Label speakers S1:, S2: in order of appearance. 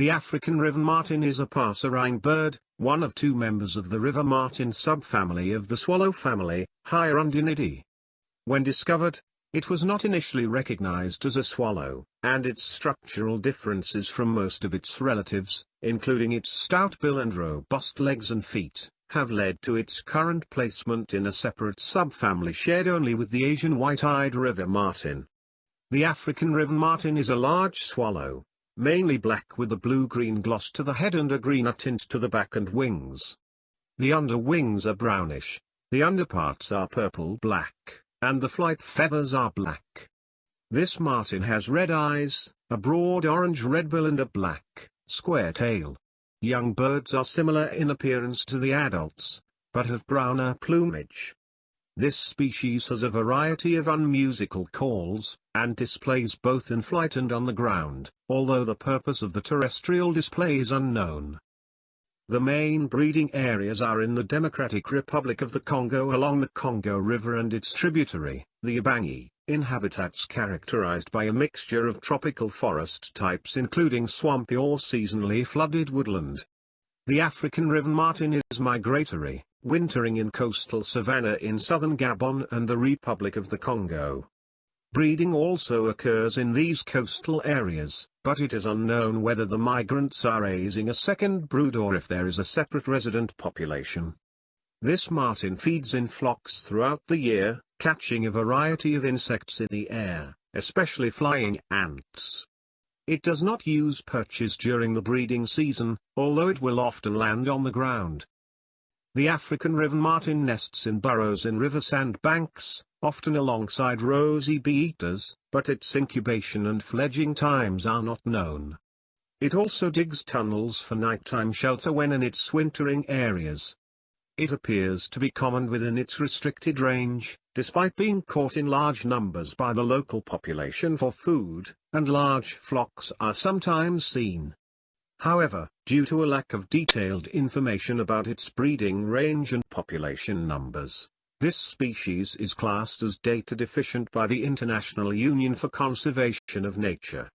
S1: The African river martin is a passerine bird, one of two members of the river martin subfamily of the swallow family, Hirundinidae. When discovered, it was not initially recognized as a swallow, and its structural differences from most of its relatives, including its stout bill and robust legs and feet, have led to its current placement in a separate subfamily shared only with the Asian white-eyed river martin. The African river martin is a large swallow, mainly black with a blue-green gloss to the head and a greener tint to the back and wings. The underwings are brownish, the underparts are purple-black, and the flight feathers are black. This martin has red eyes, a broad orange-red bill and a black, square tail. Young birds are similar in appearance to the adults, but have browner plumage. This species has a variety of unmusical calls, and displays both in flight and on the ground, although the purpose of the terrestrial display is unknown. The main breeding areas are in the Democratic Republic of the Congo along the Congo River and its tributary, the Ubangi, in habitats characterized by a mixture of tropical forest types including swampy or seasonally flooded woodland. The African river martin is migratory, wintering in coastal savanna in southern Gabon and the Republic of the Congo. Breeding also occurs in these coastal areas, but it is unknown whether the migrants are raising a second brood or if there is a separate resident population. This martin feeds in flocks throughout the year, catching a variety of insects in the air, especially flying ants. It does not use perches during the breeding season, although it will often land on the ground. The African river martin nests in burrows in river sandbanks, often alongside rosy bee-eaters, but its incubation and fledging times are not known. It also digs tunnels for nighttime shelter when in its wintering areas. It appears to be common within its restricted range, despite being caught in large numbers by the local population for food, and large flocks are sometimes seen. However, due to a lack of detailed information about its breeding range and population numbers, this species is classed as data deficient by the International Union for Conservation of Nature.